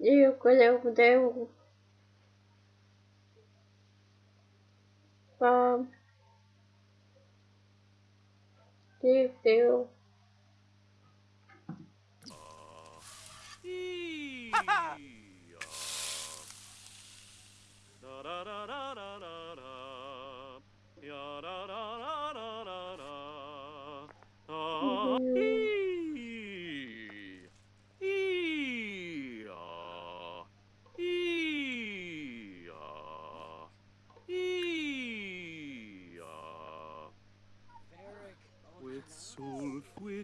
E é quando eu deu. Ah, e deu.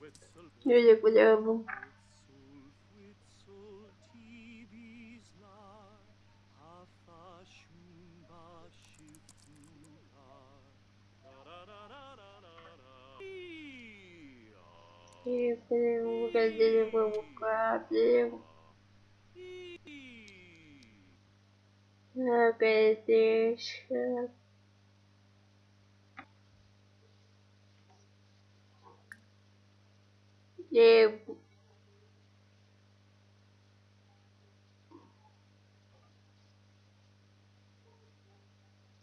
Eu já olhavam. Eu falei, o lugar dele foi o Eu Ah, que. Diego.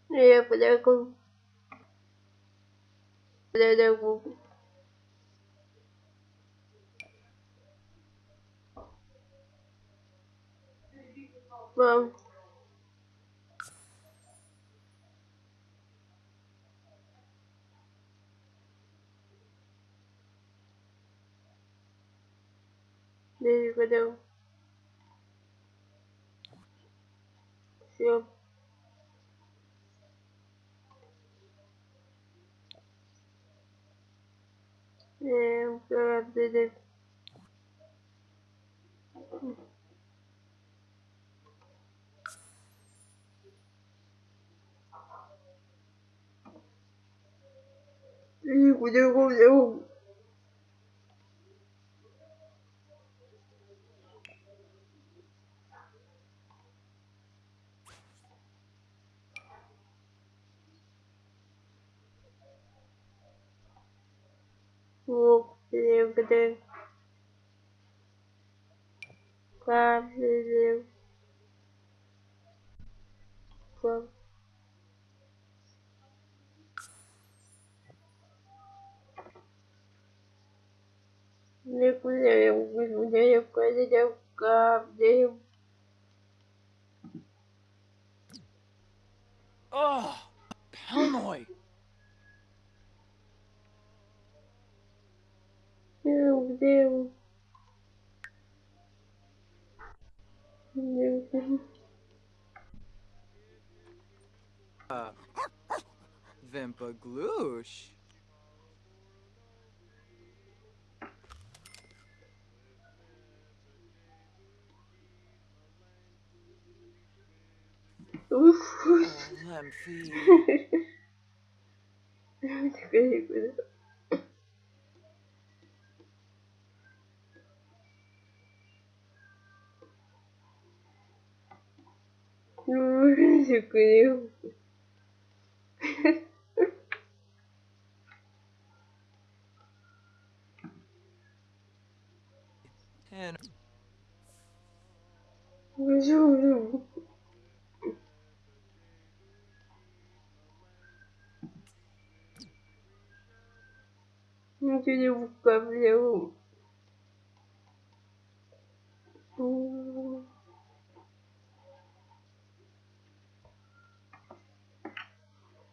Diego, Diego. Diego. Vamos. Мам. Я подойду. Все. Эм, правда, И куда я who lived quietly from nuclear the Oh, Palmoy! meu Deus. Meu Deus. Ah. Vempaglush. Uf. Lemphy. Muito mágico né? eu. Eu juro. Não queria o cabelo. Uh.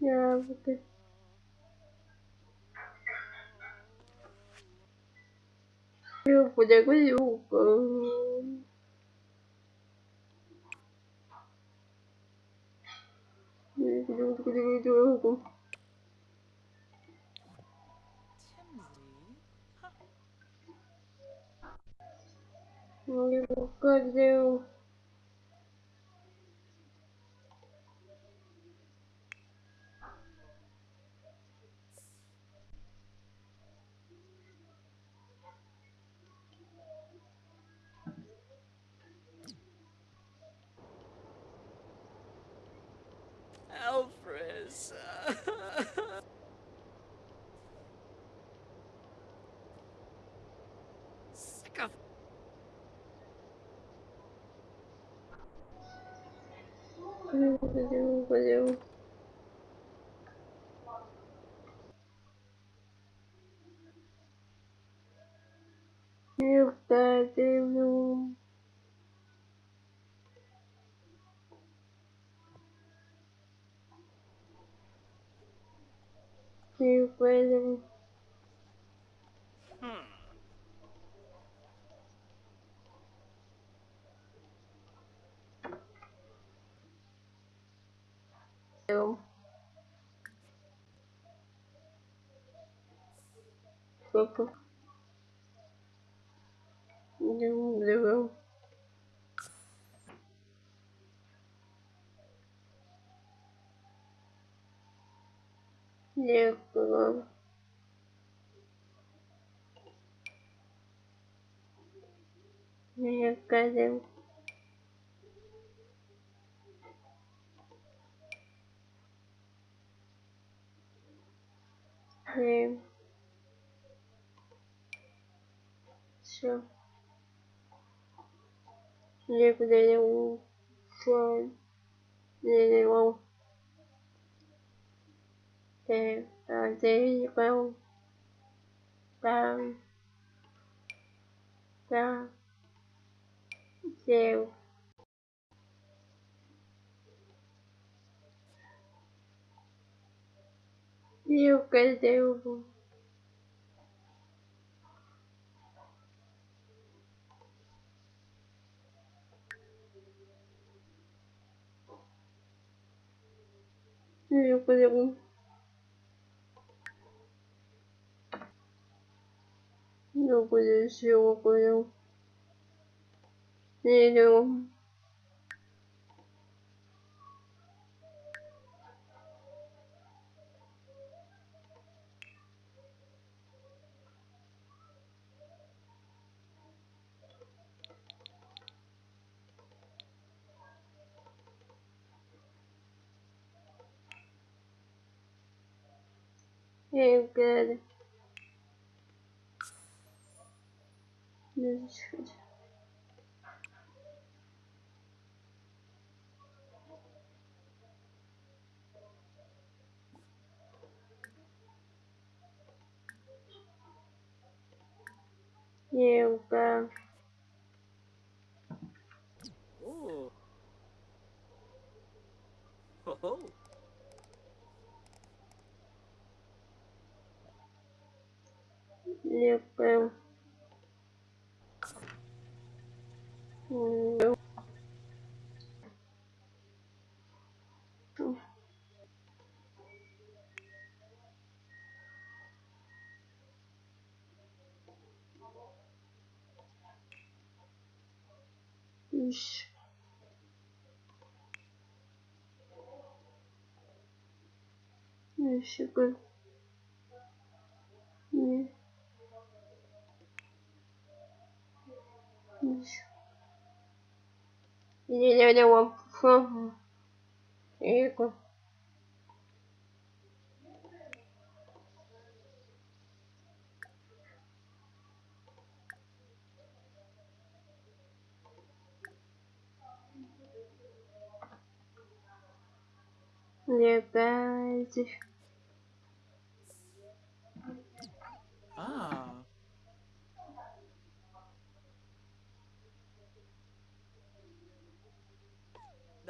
юбка. Юбка. Timsy. Юбка, off. You got do you got Папа. Люблю. Люблю. Люблю. Люблю. Все. Люблю. Все. Люблю. Ты, а ты. Там. Там. Eu quero. Eu quero. Eu quero. Eu quero. Eu quero. Hey, good. This is good. Yoga. Ooh. Ho ho. Yoga. No. Ish. Ish, Ish. Я не вам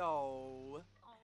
No.